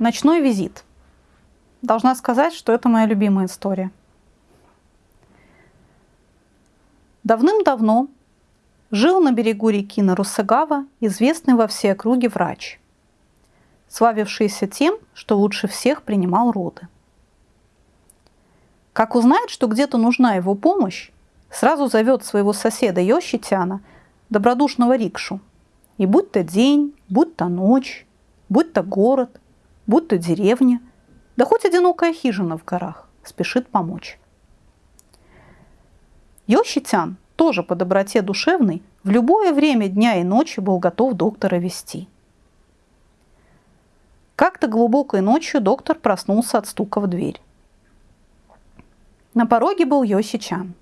Ночной визит. Должна сказать, что это моя любимая история. Давным-давно жил на берегу реки Нарусагава известный во все округе врач, славившийся тем, что лучше всех принимал роды. Как узнает, что где-то нужна его помощь, сразу зовет своего соседа Йощитяна, добродушного рикшу. И будь то день, будь то ночь, будь то город, будь то деревня, да хоть одинокая хижина в горах, спешит помочь. Йощитян, тоже по доброте душевной, в любое время дня и ночи был готов доктора вести. Как-то глубокой ночью доктор проснулся от стука в дверь. На пороге был Йосичан.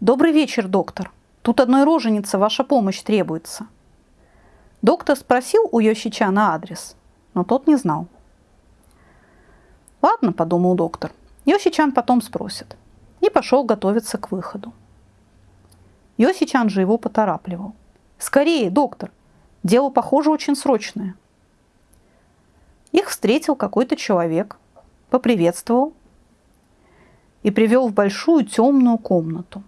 «Добрый вечер, доктор. Тут одной роженице ваша помощь требуется». Доктор спросил у Йосичана адрес, но тот не знал. «Ладно», – подумал доктор, – Йосичан потом спросит. И пошел готовиться к выходу. Йосичан же его поторапливал. «Скорее, доктор! Дело, похоже, очень срочное». Их встретил какой-то человек, поприветствовал и привел в большую темную комнату.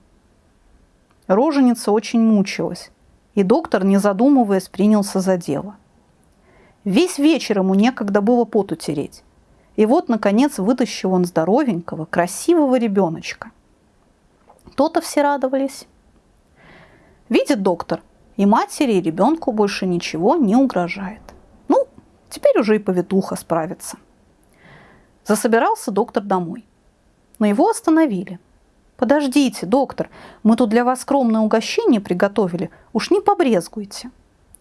Роженица очень мучилась, и доктор, не задумываясь, принялся за дело. Весь вечер ему некогда было пот утереть. И вот, наконец, вытащил он здоровенького, красивого ребеночка. То-то все радовались. Видит доктор, и матери, и ребенку больше ничего не угрожает. Ну, теперь уже и повитуха справится. Засобирался доктор домой. Но его остановили. «Подождите, доктор, мы тут для вас скромное угощение приготовили, уж не побрезгуйте».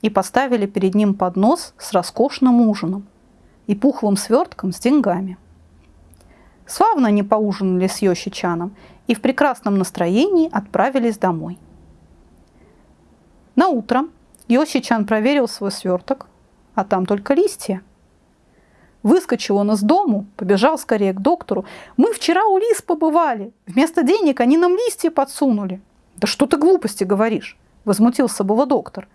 И поставили перед ним поднос с роскошным ужином и пухлым свертком с деньгами. Славно они поужинали с Йощичаном и в прекрасном настроении отправились домой. На утро Йощичан проверил свой сверток, а там только листья. Выскочил он из дому, побежал скорее к доктору. «Мы вчера у лис побывали. Вместо денег они нам листья подсунули». «Да что ты глупости говоришь?» – возмутился было доктор.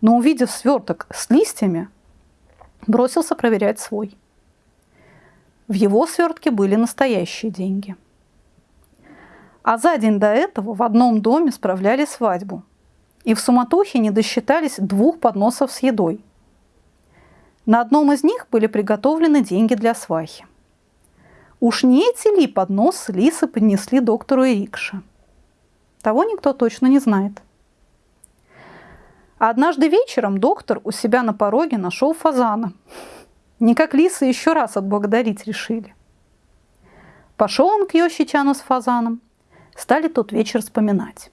Но увидев сверток с листьями, бросился проверять свой. В его свертке были настоящие деньги. А за день до этого в одном доме справляли свадьбу. И в суматохе не досчитались двух подносов с едой. На одном из них были приготовлены деньги для свахи. Уж не эти ли подносы лисы поднесли доктору Ирикше? Того никто точно не знает. Однажды вечером доктор у себя на пороге нашел фазана. Никак лисы еще раз отблагодарить решили. Пошел он к Йощичану с фазаном. Стали тот вечер вспоминать.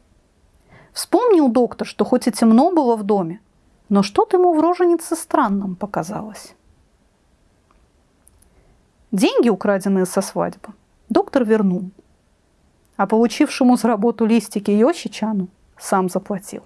Вспомнил доктор, что хоть и темно было в доме, но что-то ему в роженице странным показалось. Деньги, украденные со свадьбы, доктор вернул, а получившему за работу листики Йощичану сам заплатил.